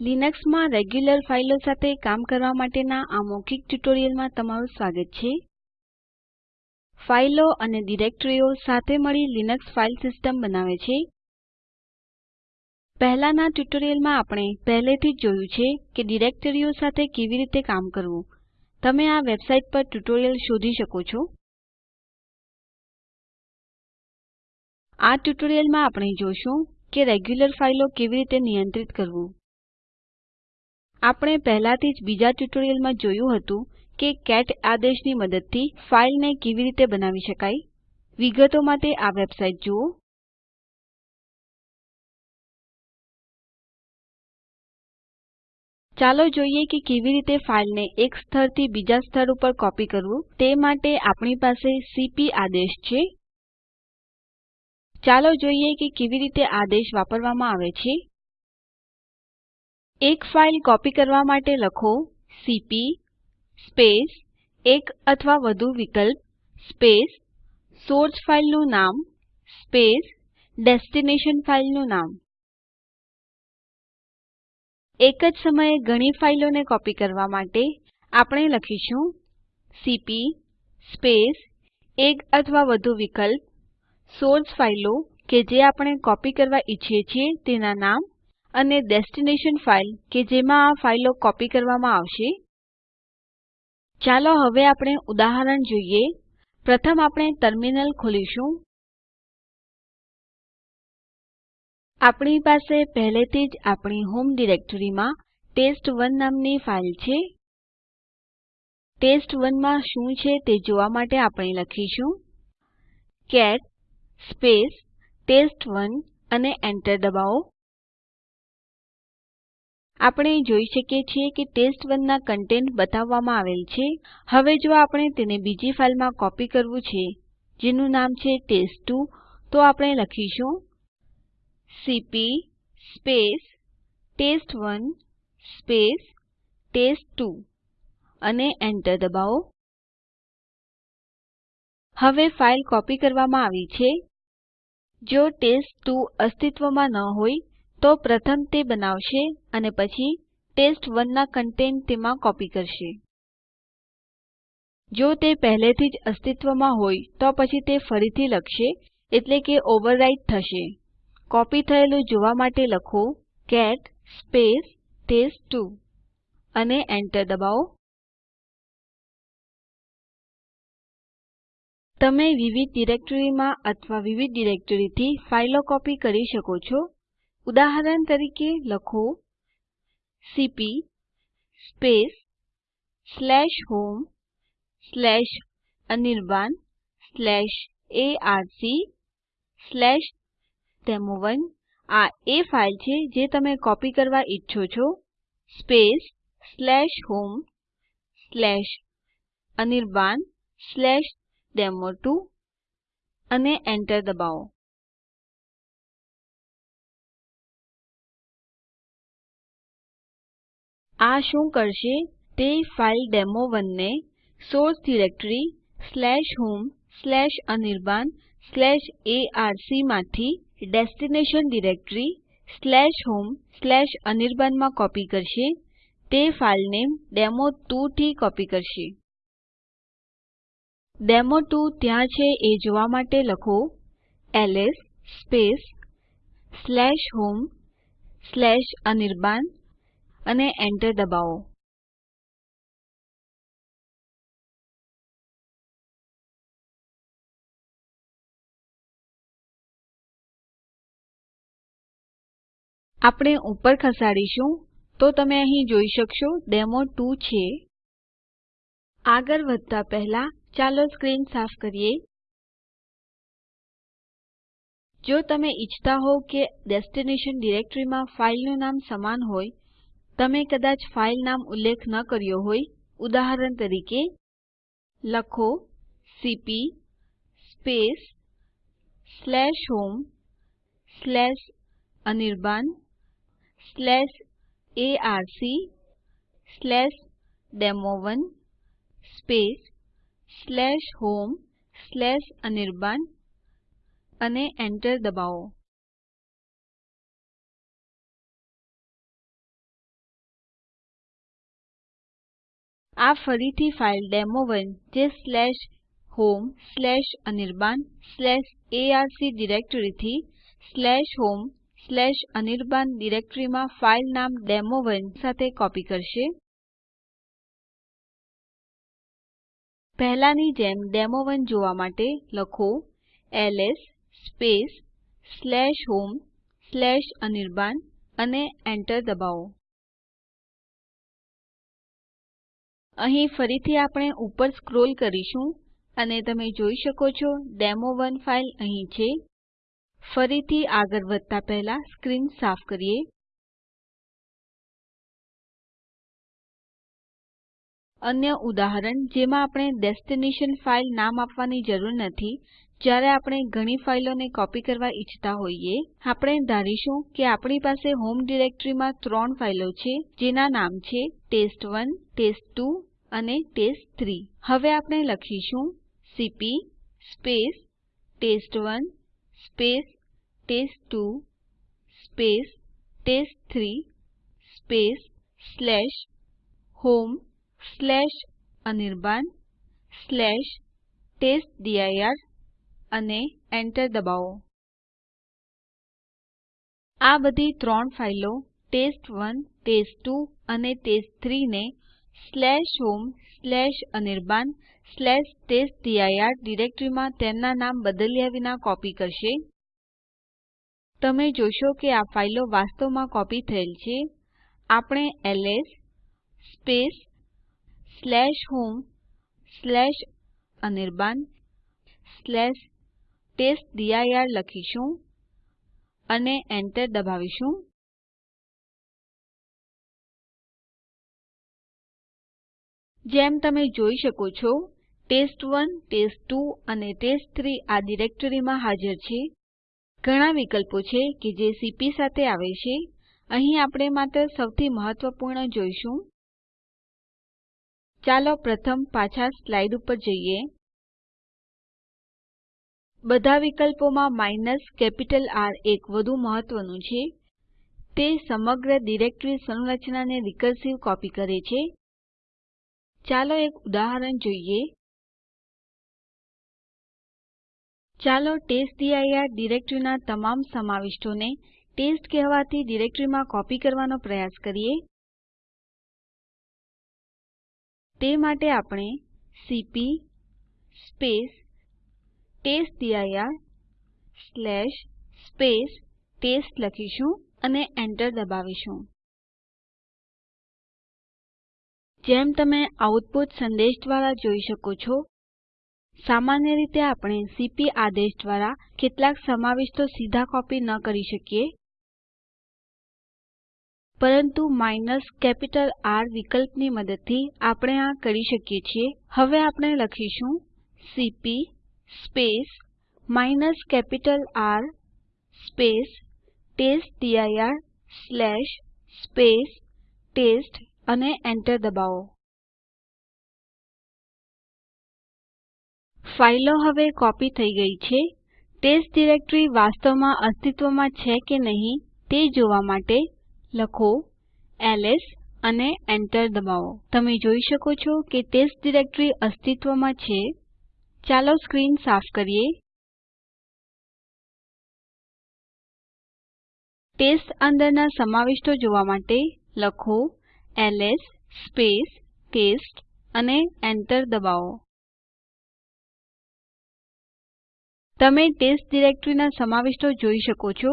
લિનક્સમાં રેગ્યુલર ફાઈલો સાથે કામ કરવા માટેના આ મૌખિક ટ્યુટોરીયલમાં તમારું સ્વાગત છે. ફાઈલો અને ડિરેક્ટરીઓ સાથે મળી લિનક્સ ફાઇલ સિસ્ટમ બનાવે છે. પહેલાંના ટ્યુટોરીયલમાં આપણે પહેલેથી જ જોયું છે કે ડિરેક્ટરીઓ સાથે કેવી રીતે કામ કરવું. તમે આ વેબસાઇટ પર ટ્યુટોરિયલ શોધી શકો છો. આ ટ્યુટોરીયલમાં આપણે જોશું કે રેગ્યુલર ફાઇલો કેવી રીતે નિયંત્રિત કરવું. આપણે પહેલાથી જ બીજા ટ્યુટોરીયલમાં જોયું હતું કે કેટ આદેશની મદદથી ફાઈલને કેવી રીતે બનાવી શકાય. વિગતો માટે આ વેબસાઇટ જુઓ. ચાલો જોઈએ કે કેવી રીતે ફાઈલને એક સ્થળથી બીજા સ્થળ ઉપર કોપી કરવું. તે માટે આપણી પાસે સીપી આદેશ છે. ચાલો જોઈએ કે કેવી રીતે આદેશ વાપરવામાં આવે છે. એક ફાઇલ કોપી કરવા માટે લખો સીપી સ્પેસ એક અથવા વધુ વિકલ્પ સ્પેસ સોર્સ ફાઇલનું નામ સ્પેસ ડેસ્ટિનેશન ફાઇલનું નામ. એક જ સમયે ઘણી ફાઇલોને કોપી કરવા માટે આપણે લખીશું સીપી સ્પેસ એક અથવા વધુ વિકલ્પ સોર્સ ફાઇલો કે જે આપણે કોપી કરવા ઈચ્છીએ છીએ તેના નામ અને ડેસ્ટિનેશન ફાઇલ કે જેમાં આ ફાઈલો કોપી કરવામાં આવશે. ચાલો હવે આપણે ઉદાહરણ જોઈએ. પ્રથમ આપણે ટર્મિનલ ખોલીશું. આપણી પાસે પહેલેથી જ આપણી હોમ ડિરેક્ટરીમાં ટેસ્ટ1 નામની ફાઇલ છે. ટેસ્ટ1 માં શું છે તે જોવા માટે આપણે લખીશું. કેટ ટેસ્ટ1 અને એન્ટર દબાવો. આપણે જોઈ શકીએ છીએ કે ટેસ્ટ1 ના કન્ટેન્ટ બતાવવામાં આવેલ છે. હવે જો આપણે તેને બીજી ફાઇલમાં કોપી કરવું છે, જેનું નામ છે ટેસ્ટ2 તો આપણે લખીશું CP test one test two અને એન્ટર દબાવો. હવે ફાઇલ કોપી કરવામાં આવી છે. જો ટેસ્ટ2 અસ્તિત્વમાં ન હોય તો પ્રથમ તે બનાવશે અને પછી ટેસ્ટ1 ના કન્ટેન્ટ તેમાં કોપી કરશે. જો તે પહેલેથી જ અસ્તિત્વમાં હોય, તો પછી તે ફરીથી લખશે, એટલે કે ઓવરરાઇટ થશે. કોપી થયેલું જોવા માટે લખો કેટ ટેસ્ટ2 અને એન્ટર દબાવો. તમે વિવિધ ડિરેક્ટરીમાં અથવા વિવિધ ડિરેક્ટરીથી ફાઈલો કોપી કરી શકો છો. ઉદાહરણ તરીકે લખો સીપી સ્લેશ demo1. આ એ ફાઇલ છે જે તમે કોપી કરવા ઈચ્છો છો. homeanirban demo2 અને એન્ટર દબાવો. આ શું કરશે? તે ફાઇલ ડેમો1 ને સોર્સ ડિરેક્ટરી homeanirban arc માંથી ડેસ્ટિનેશન ડિરેક્ટરી homeanirban માં કોપી કરશે. તે ફાઇલ નેમ ડેમો2 થી કોપી કરશે. ડેમો2 ત્યાં છે એ જોવા માટે લખો એલએસ homeanirban અને એન્ટર દબાવો. આપણે ઉપર ખસાડીશું. તો તમે અહીં જોઈ શકશો ડેમો2 છે. આગળ વધતા પહેલા ચાલો સ્ક્રીન સાફ કરીએ. જો તમે ઈચ્છતા હોવ કે ડેસ્ટિનેશન ડિરેક્ટરીમાં ફાઈલનું નામ સમાન હોય તમે કદાચ ફાઇલ નામ ઉલ્લેખ ન કર્યો હોય, ઉદાહરણ તરીકે, લખો C homeanirban arc demo1 homeanirban અને એન્ટર દબાવો. આ ફરીથી ફાઇલ ડેમો1 જે homeanirban arc ડિરેક્ટરીથી homeanirban ડિરેક્ટરીમાં ફાઈલ નામ ડેમો1 સાથે કોપી કરશે. પહેલાની જેમ ડેમો1 જોવા માટે લખો એલએસ homeanirban અને Enter દબાવો. અહીં ફરીથી આપણે ઉપર સ્ક્રોલ કરીશું અને તમે જોઈ શકો છો demo1 ફાઇલ અહીં છે. ફરીથી આગળ વધતા પહેલા સ્ક્રીન સાફ કરીએ. અન્ય ઉદાહરણ, જેમાં આપણે ડેસ્ટિનેશન ફાઇલ નામ આપવાની જરૂર નથી, જ્યારે આપણે ઘણી ફાઈલોને કોપી કરવા ઈચ્છતા હોઈએ, આપણે ધારીશું કે આપણી પાસે હોમ ડિરેક્ટરીમાં ત્રણ ફાઈલો છે, જેના નામ છે ટેસ્ટ1 ટેસ્ટ2 અને ટેસ્ટ3. હવે આપણે લખીશું CP test one test one test two homeanirban test dir અને Enter દબાવો. આ બધી ત્રણ ફાઈલો ટેસ્ટ1 ટેસ્ટ2 અને ટેસ્ટ3 ને homeanirban ટેસ્ટડિર ડિરેક્ટરીમાં તેમના નામ બદલ્યા વિના કોપી કરશે. તમે જોશો કે આ ફાઈલો વાસ્તવમાં કોપી થયેલ છે. આપણે એલએસ homeanirban ટેસ્ટડિર લખીશું અને Enter દબાવીશું. જેમ તમે જોઈ શકો છો ટેસ્ટ1 ટેસ્ટ2 અને ટેસ્ટ3 આ ડિરેક્ટરીમાં હાજર છે. ઘણા વિકલ્પો છે કે જે સીપી સાથે આવે છે. અહીં આપણે માત્ર સૌથી મહત્વપૂર્ણ જોઈશું. ચાલો પ્રથમ પાછા સ્લાઇડ ઉપર જઈએ. બધા વિકલ્પોમાં માઇનસ કેપિટલ આર એક વધુ મહત્વનું છે. તે સમગ્ર ડિરેક્ટરી સંરચનાને રિકર્સિવ કોપી કરે છે. ચાલો એક ઉદાહરણ જોઈએ. ચાલો ટેસ્ટડિર ડિરેક્ટરીના તમામ સમાવિષ્ટોને ટેસ્ટ કહેવાતી ડિરેક્ટરીમાં કોપી કરવાનો પ્રયાસ કરીએ. તે માટે આપણે સીપી ટેસ્ટડિર ટેસ્ટ લખીશું અને Enter દબાવીશું. જેમ તમે આઉટપુટ સંદેશ દ્વારા જોઈ શકો છો, સામાન્ય રીતે આપણે સીપી આદેશ દ્વારા કેટલાક સમાવિષ્ટો સીધા કોપી ન કરી શકીએ, પરંતુ કેપિટલ R વિકલ્પની મદદથી આપણે આ કરી શકીએ છીએ. હવે આપણે લખીશું સીપી કેપિટલ R ટેસ્ટડિર ટેસ્ટ અને એન્ટર દબાવો. ફાઈલો હવે કોપી થઈ ગઈ છે. ટેસ્ટ ડિરેક્ટરી વાસ્તવમાં અસ્તિત્વમાં છે કે નહીં તે જોવા માટે લખો એલએસ અને એન્ટર દબાવો. તમે જોઈ શકો છો કે ટેસ્ટ ડિરેક્ટરી અસ્તિત્વમાં છે. ચાલો સ્ક્રીન સાફ કરીએ. ટેસ્ટ અંદરના સમાવિષ્ટો જોવા માટે લખો એલએસ ટેસ્ટ અને Enter દબાવો. તમે ટેસ્ટ ડિરેક્ટરીના સમાવિષ્ટો જોઈ શકો છો.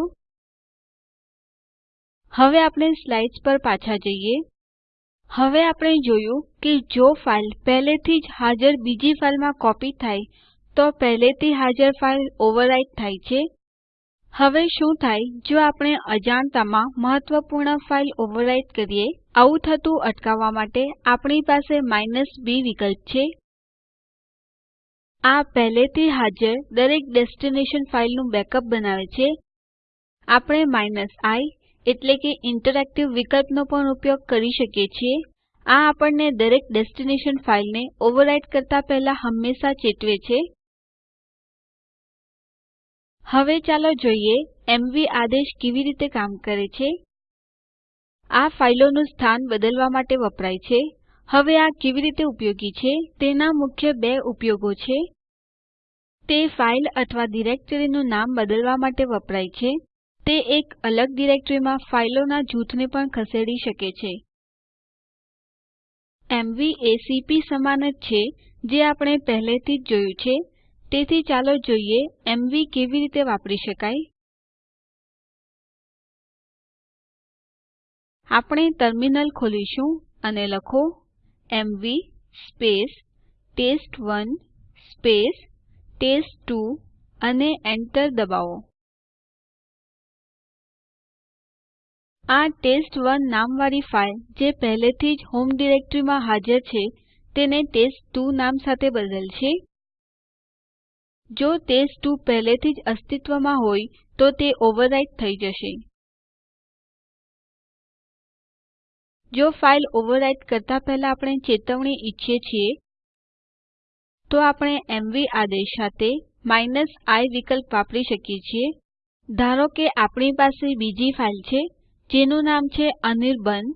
હવે આપણે સ્લાઇડ્સ પર પાછા જઈએ. હવે આપણે જોયું કે જો ફાઇલ પહેલેથી જ હાજર બીજી ફાઇલમાં કોપી થાય, તો પહેલેથી હાજર ફાઇલ ઓવરરાઇટ થાય છે. હવે શું થાય, જો આપણે અજાણતામાં મહત્વપૂર્ણ ફાઇલ ઓવરરાઇટ કરીએ? આવું થતું અટકાવવા માટે આપણી પાસે b વિકલ્પ છે. આ પહેલેથી હાજર દરેક ડેસ્ટિનેશન ફાઇલનું બેકઅપ બનાવે છે. આપણે i એટલે કે ઇન્ટરેક્ટિવ વિકલ્પનો પણ ઉપયોગ કરી શકીએ છીએ. આ આપણને દરેક ડેસ્ટિનેશન ફાઇલને ઓવરરાઇટ કરતા પહેલા હંમેશા ચેતવે છે. હવે ચાલો જોઈએ એમવી આદેશ કેવી રીતે કામ કરે છે. આ ફાઈલોનું સ્થાન બદલવા માટે વપરાય છે. હવે આ કેવી રીતે ઉપયોગી છે? તેના મુખ્ય બે ઉપયોગો છે. તે ફાઇલ અથવા ડિરેક્ટરીનું નામ બદલવા માટે વપરાય છે. તે એક અલગ ડિરેક્ટરીમાં ફાઈલોના જૂથને પણ ખસેડી શકે છે. એમવી એ સમાન જ છે, જે આપણે પહેલેથી જ જોયું છે. તેથી ચાલો જોઈએ, એમવી કેવી રીતે વાપરી શકાય? આપણે ટર્મિનલ ખોલીશું અને લખો MV test one test two અને એન્ટર દબાવો. આ ટેસ્ટ1 નામવાળી ફાઇલ જે પહેલેથી જ હોમ ડિરેક્ટરીમાં હાજર છે તેને ટેસ્ટ2 નામ સાથે બદલશે. જો ટેસ્ટ2 પહેલેથી જ અસ્તિત્વમાં હોય તો તે ઓવરરાઇટ થઈ જશે. જો ફાઇલ ઓવરરાઇટ કરતા પહેલા આપણે ચેતવણી ઈચ્છીએ છીએ, તો આપણે એમવી આદેશ સાથે i વિકલ્પ વાપરી શકીએ છીએ. ધારો કે આપણી પાસે બીજી ફાઇલ છે, જેનું નામ છે અનિર્બાણ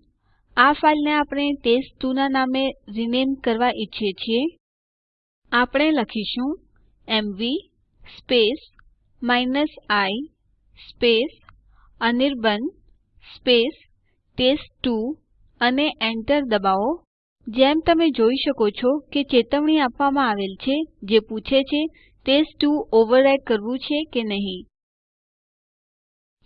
આ ફાઈલને આપણે ટેસ્ટ2 ના નામે રીનેમ કરવા ઈચ્છીએ છીએ. આપણે લખીશું M i Anirban test two અને એન્ટર દબાવો. જેમ તમે જોઈ શકો છો કે ચેતવણી આપવામાં આવેલ છે, જે પૂછે છે ટેસ્ટ2 ઓવરરાઇટ કરવું છે કે નહીં.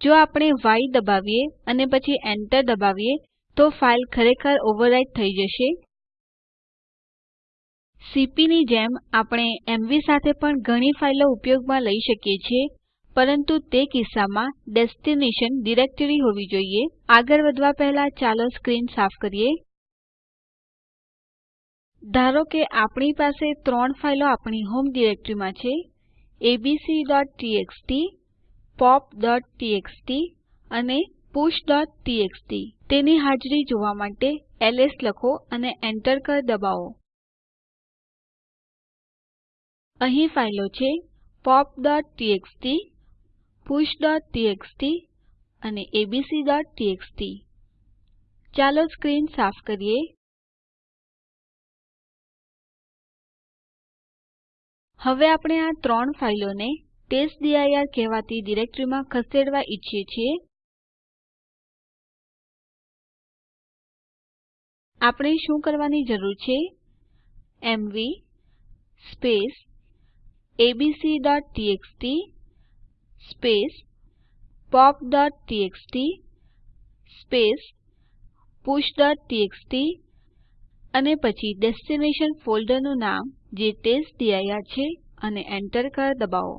જો આપણે y દબાવીએ અને પછી એન્ટર દબાવીએ, તો ફાઇલ ખરેખર ઓવરરાઇટ થઈ જશે. સીપી ની જેમ આપણે એમવી સાથે પણ ઘણી ફાઈલો ઉપયોગમાં લઈ શકીએ છીએ. પરંતુ તે કિસ્સામાં ડેસ્ટિનેશન ડિરેક્ટરી હોવી જોઈએ. આગળ વધવા પહેલા ચાલો સ્ક્રીન સાફ કરીએ. ધારો કે આપણી પાસે ત્રણ ફાઈલો આપણી હોમ ડિરેક્ટરીમાં છે. abc.txt pop.txt અને push.txt તેની હાજરી જોવા માટે એલએસ લખો અને એન્ટર કળ દબાવો. અહીં ફાઈલો છે. popટીએક્સટી pushટીએક્સટી અને abcટીએક્સટી ચાલો સ્ક્રીન સાફ કરીએ. હવે આપણે આ ત્રણ ફાઈલોને ટેસ્ટડીઆઈઆર કહેવાતી ડિરેક્ટરીમાં ખસેડવા ઈચ્છીએ છીએ. આપણે શું કરવાની જરૂર છે? એમવી abcટીએક્સટી popટીએક્સટી push.txt અને પછી ડેસ્ટિનેશન ફોલ્ડરનું નામ જે testdir છે અને Enter કળ દબાવો.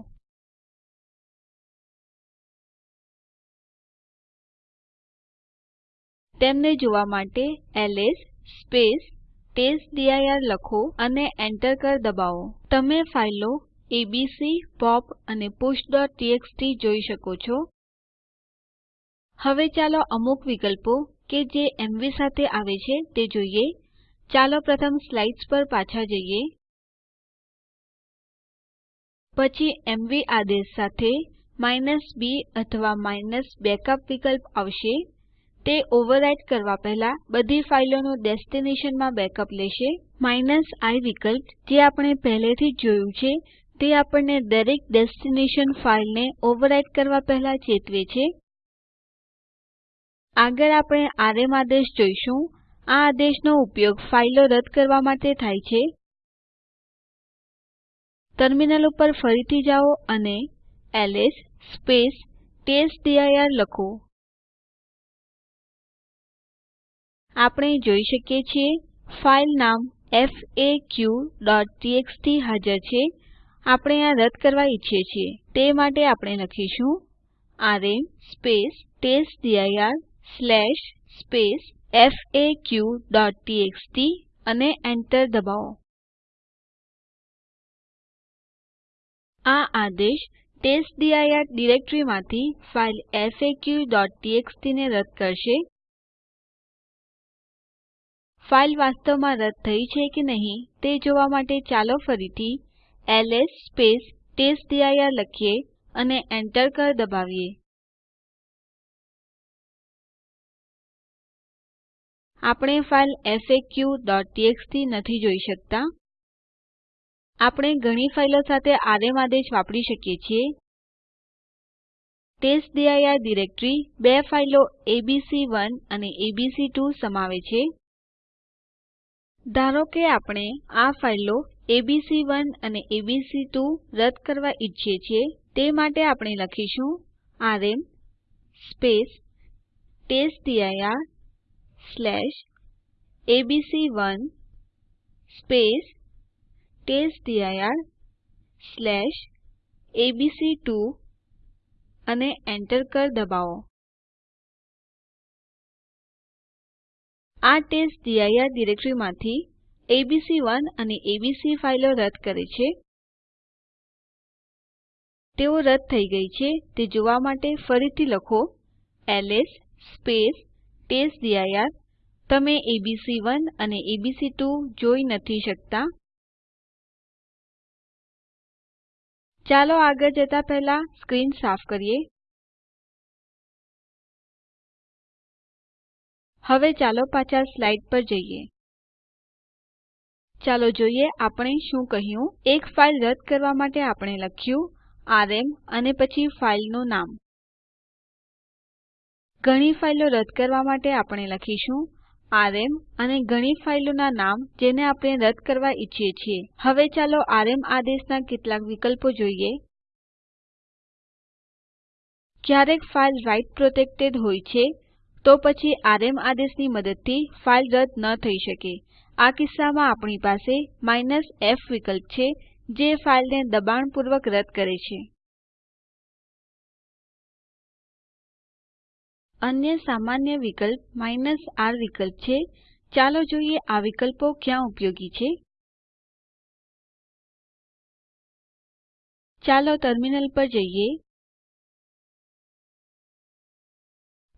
તેમને જોવા માટે એલએસ testdir લખો અને Enter કળ દબાવો. તમે ફાઈલો એબીસી, પોપ અને pushટીએક્સટી જોઈ શકો છો. હવે ચાલો અમુક વિકલ્પો કે જે એમવી સાથે આવે છે તે જોઈએ. ચાલો પ્રથમ સ્લાઇડ્સ પર પાછા જઈએ. પછી એમવી આદેશ સાથે b અથવા -backup વિકલ્પ આવશે. તે ઓવરરાઇટ કરવા પહેલા બધી ફાઈલોનું ડેસ્ટિનેશનમાં બેકઅપ લેશે. i વિકલ્પ જે આપણે પહેલેથી જ જોયું છે તે આપણને દરેક ડેસ્ટિનેશન ફાઇલને ઓવરરાઇટ કરવા પહેલા ચેતવે છે. આગળ આપણે આરએમ આદેશ જોઈશું. આ આદેશનો ઉપયોગ ફાઈલો રદ કરવા માટે થાય છે. ટર્મિનલ ઉપર ફરીથી જાઓ અને એલએસ ટેસ્ટડીઆઈઆર લખો. આપણે જોઈ શકીએ છીએ ફાઇલ નામ faqટીએક્સટી હાજર છે. આપણે આ રદ કરવા ઈચ્છીએ છીએ. તે માટે આપણે લખીશું આરએમ faq.txt અને એન્ટર દબાવો. આ આદેશ ટેસ્ટડીઆઈઆર ડિરેક્ટરીમાંથી ફાઈલ faq.txt ને રદ કરશે. ફાઈલ વાસ્તવમાં રદ થઈ છે કે નહીં તે જોવા માટે ચાલો ફરીથી એલએસ ટેસ્ટડીઆઈઆર લખીએ અને Enter કળ દબાવીએ. આપણે ફાઇલ faqટીએક્સટી નથી જોઈ શકતા. આપણે ઘણી ફાઈલો સાથે આરએમ આદેશ વાપરી શકીએ છીએ. ટેસ્ટડિર ડિરેક્ટરી બે ફાઈલો એબીસી1 અને એબીસી2 સમાવે છે. ધારો કે આપણે આ ફાઈલો એબીસી1 અને એબીસી2 રદ કરવા ઈચ્છીએ છીએ તે માટે આપણે લખીશું RM test dir A B C one test dir A B C two અને Enter કળ દબાવો. આ ટેસ્ટડિર ડિરેક્ટરીમાંથી એબીસી1 અને એબીસી ફાઈલો રદ કરે છે. તેઓ રદ થઈ ગઈ છે. તે જોવા માટે ફરીથી લખો એલએસ ટેસ્ટડિર તમે એબીસી1 અને એબીસી2 જોઈ નથી શકતા. ચાલો આગળ જતા પહેલા સ્ક્રીન સાફ કરીએ. હવે ચાલો પાછા સ્લાઇડ પર જઈએ. ચાલો જોઈએ આપણે શું કહ્યું. એક ફાઇલ રદ કરવા માટે આપણે લખ્યું આરએમ અને પછી ફાઇલનું નામ. ઘણી ફાઇલો રદ કરવા માટે આપણે લખીશું આરએમ અને ઘણી ફાઇલોના નામ જેને આપણે રદ કરવા ઈચ્છીએ છીએ. હવે ચાલો આરએમ આદેશના કેટલાક વિકલ્પો જોઈએ. ક્યારેક ફાઇલ રાઈટ પ્રોટેક્ટેડ હોય છે, તો પછી આરએમ આદેશની મદદથી ફાઇલ રદ ન થઈ શકે. આ કિસ્સામાં આપણી પાસે f વિકલ્પ છે, જે ફાઇલને દબાણપૂર્વક રદ કરે છે. અન્ય સામાન્ય વિકલ્પ r વિકલ્પ છે. ચાલો જોઈએ આ વિકલ્પો ક્યાં ઉપયોગી છે. ચાલો ટર્મિનલ પર જઈએ.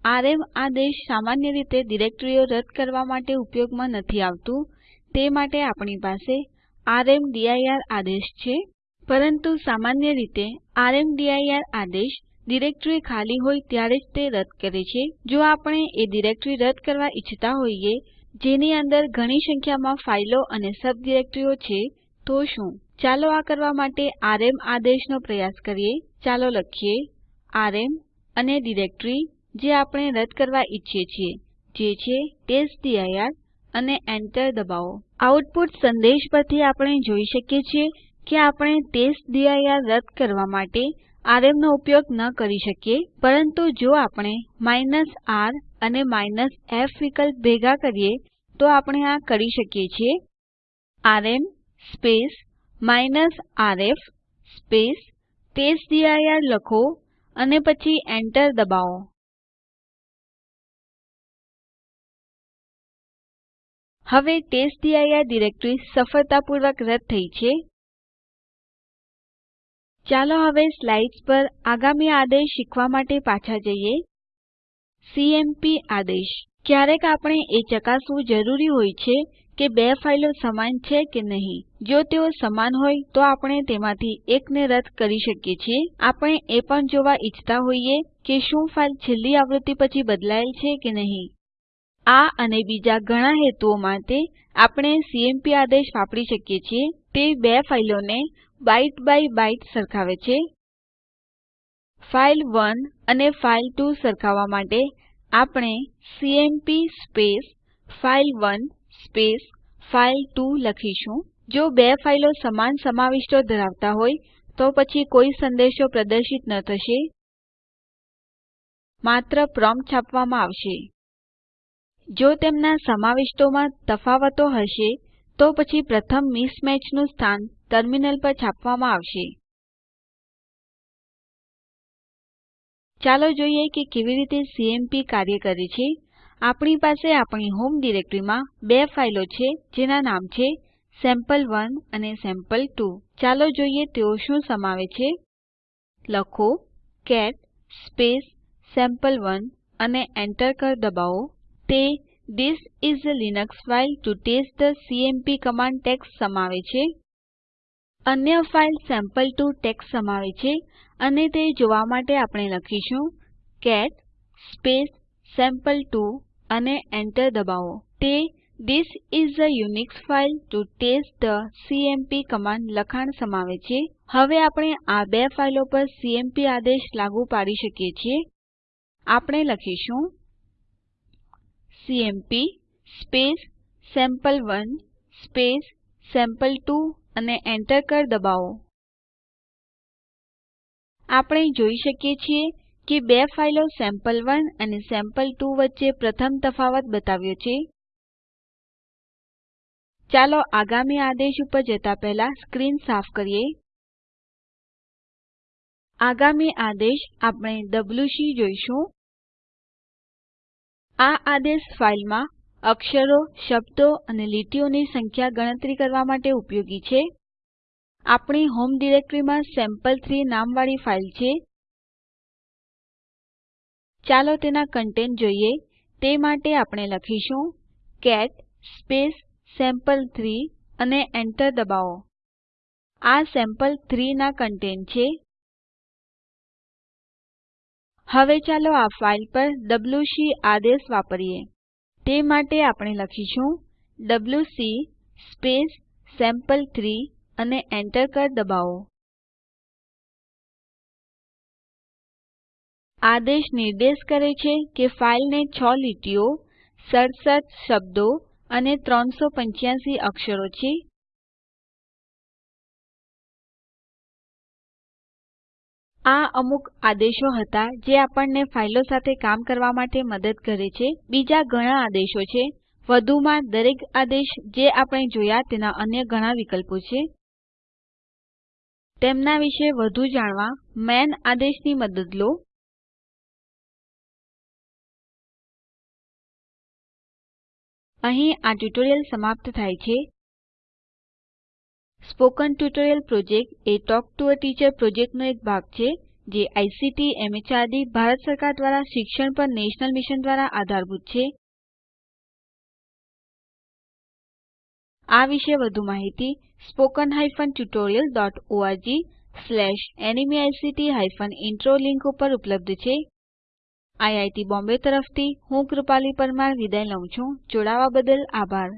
આરએમ આદેશ સામાન્ય રીતે ડિરેક્ટરીઓ રદ કરવા માટે ઉપયોગમાં નથી આવતું. તે માટે આપણી પાસે રામદીર આદેશ છે. પરંતુ સામાન્ય રીતે રામદીર આદેશ ડિરેક્ટરી ખાલી હોય ત્યારે જ તે રદ કરે છે. જો આપણે એ ડિરેક્ટરી રદ કરવા ઈચ્છતા હોઈએ, જેની અંદર ઘણી સંખ્યામાં ફાઈલો અને સબ ડિરેક્ટરીઓ છે, તો શું? ચાલો આ કરવા માટે આરએમ આદેશનો પ્રયાસ કરીએ. ચાલો લખીએ આરએમ અને ડિરેક્ટરી જે આપણે રદ કરવા ઈચ્છીએ છીએ, જે છે ટેસ્ટડિર અને Enter દબાવો. આઉટપુટ સંદેશ પરથી આપણે જોઈ શકીએ છીએ કે આપણે ટેસ્ટડિર રદ કરવા માટે આરએમ નો ઉપયોગ ન કરી શકીએ, પરંતુ જો આપણે r અને f વિકલ્પ ભેગા કરીએ, તો આપણે આ કરી શકીએ છીએ. આરએમ rf ટેસ્ટડિર લખો અને પછી Enter દબાવો. હવે ટેસ્ટડિર ડિરેક્ટરી સફળતાપૂર્વક રદ થઈ છે. ચાલો હવે સ્લાઇડ્સ પર આગામી આદેશ શીખવા માટે પાછા જઈએ. સીએમપી આદેશ. ક્યારેક આપણે એ ચકાસવું જરૂરી હોય છે કે બે ફાઈલો સમાન છે કે નહીં. જો તેઓ સમાન હોય તો આપણે તેમાંથી એકને રદ કરી શકીએ છીએ. આપણે એ પણ જોવા ઈચ્છતા હોઈએ કે શું ફાઈલ છેલ્લી આવૃત્તિ પછી બદલાયેલ છે કે નહીં. આ અને બીજા ઘણા હેતુઓ માટે આપણે સીએમપી આદેશ વાપરી શકીએ છીએ. તે બે ફાઈલોને બાઇટ બાય બાઇટ સરખાવે છે. ફાઇલ 1 અને ફાઇલ 2 સરખાવવા માટે આપણે સીએમપી ફાઇલ1 ફાઇલ2 લખીશું. જો બે ફાઈલો સમાન સમાવિષ્ટો ધરાવતા હોય, તો પછી કોઈ સંદેશો પ્રદર્શિત ન થશે. માત્ર પ્રોમ્પ્ટ છાપવામાં આવશે. જો તેમના સમાવિષ્ટોમાં તફાવતો હશે, તો પછી પ્રથમ મિસમેચનું સ્થાન ટર્મિનલ પર છાપવામાં આવશે. ચાલો જોઈએ કે કેવી રીતે સીએમપી કાર્ય કરે છે. આપણી પાસે આપણી હોમ ડિરેક્ટરીમાં બે ફાઈલો છે, જેના નામ છે સેમ્પલ1 અને સેમ્પલ2 ચાલો જોઈએ તેઓ શું સમાવે છે. લખો કેટ સેમ્પલ1 અને Enter કળ દબાવો. તે This is a Linux file to test the cmp command text સમાવે છે. અન્ય ફાઇલ sample2 ટેક્સ્ટ સમાવે છે અને તે જોવા માટે આપણે લખીશું કેટ સેમ્પલ2 અને Enter દબાવો. તે This is a Unix file to test the cmp command લખાણ સમાવે છે. હવે આપણે આ બે ફાઈલો પર સીએમપી આદેશ લાગુ પાડી શકીએ છીએ. આપણે લખીશું CMP sample one sample two અને Enter કળ દબાવો. આપણે જોઈ શકીએ છીએ કે બે ફાઈલો સેમ્પલ1 અને સેમ્પલ2 વચ્ચે પ્રથમ તફાવત બતાવ્યો છે. ચાલો આગામી આદેશ ઉપર જતા પહેલા સ્ક્રીન સાફ કરીએ. આગામી આદેશ આપણે ડબ્લ્યુસી જોઈશું. આ આદેશ ફાઇલમાં અક્ષરો, શબ્દો અને લીટીઓની સંખ્યા ગણતરી કરવા માટે ઉપયોગી છે. આપણી હોમ ડિરેક્ટરીમાં સેમ્પલ3 નામવાળી ફાઇલ છે. ચાલો તેના કન્ટેન્ટ જોઈએ. તે માટે આપણે લખીશું કેટ સેમ્પલ3 અને Enter દબાવો. આ સેમ્પલ3 ના કન્ટેન્ટ છે. હવે ચાલો આ ફાઇલ પર ડબ્લ્યુસી આદેશ વાપરીએ. તે માટે આપણે લખીશું ડબ્લ્યુસી સેમ્પલ3 અને Enter કળ દબાવો. આદેશ નિર્દેશ કરે છે કે ફાઇલને 6 લીટીઓ 67 શબ્દો અને 385 અક્ષરો છે આ અમુક આદેશો હતા જે આપણને ફાઈલો સાથે કામ કરવા માટે મદદ કરે છે. બીજા ઘણા આદેશો છે. વધુમાં દરેક આદેશ જે આપણે જોયા તેના અન્ય ઘણા વિકલ્પો છે. તેમના વિશે વધુ જાણવા માન આદેશની મદદ લો. અહીં આ ટ્યુટોરીયલ સમાપ્ત થાય છે. Spoken tutorial project A talk to a teacher પ્રોજેક્ટનો એક ભાગ છે, જે આઇસીટી એમએચઆરડી ભારત સરકાર દ્વારા શિક્ષણ પર નેશનલ મિશન દ્વારા આધારભૂત છે. આ વિશે વધુ માહિતી spoken hyphen tutorial dot ORG slash NMEICT hyphen intro link ઉપર ઉપલબ્ધ છે. આઈઆઈટી બોમ્બે તરફથી હું કૃપાલી પરમાર વિદાય લઉં છું. જોડાવા બદલ આભાર.